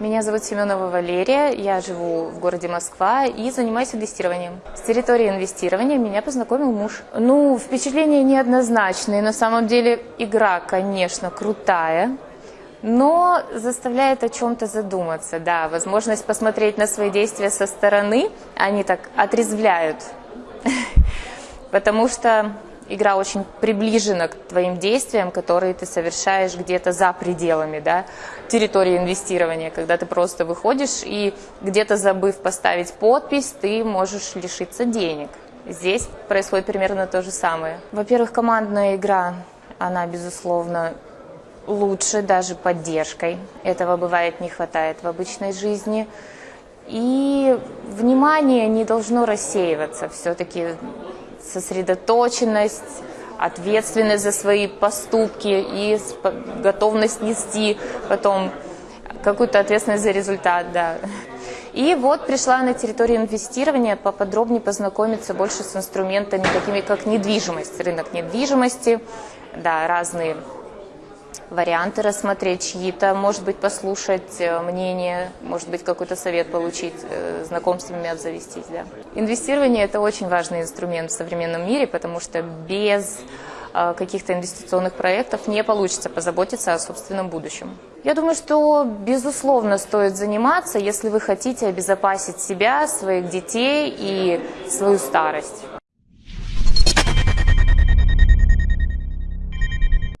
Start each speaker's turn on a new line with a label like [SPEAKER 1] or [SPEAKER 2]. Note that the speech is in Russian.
[SPEAKER 1] Меня зовут Семенова Валерия, я живу в городе Москва и занимаюсь инвестированием. С территории инвестирования меня познакомил муж. Ну, впечатления неоднозначные. На самом деле игра, конечно, крутая, но заставляет о чем-то задуматься. Да, возможность посмотреть на свои действия со стороны, они так отрезвляют. Потому что игра очень приближена к твоим действиям, которые ты совершаешь где-то за пределами да, территории инвестирования, когда ты просто выходишь и где-то забыв поставить подпись, ты можешь лишиться денег. Здесь происходит примерно то же самое. Во-первых, командная игра, она, безусловно, лучше даже поддержкой. Этого бывает не хватает в обычной жизни. И внимание не должно рассеиваться. Все-таки сосредоточенность, ответственность за свои поступки и готовность нести потом какую-то ответственность за результат, да. И вот пришла на территорию инвестирования поподробнее познакомиться больше с инструментами, такими как недвижимость, рынок недвижимости, да, разные варианты рассмотреть чьи-то, может быть, послушать э, мнение, может быть, какой-то совет получить, э, знакомствами обзавестись. Да. Инвестирование – это очень важный инструмент в современном мире, потому что без э, каких-то инвестиционных проектов не получится позаботиться о собственном будущем. Я думаю, что безусловно стоит заниматься, если вы хотите обезопасить себя, своих детей и свою старость.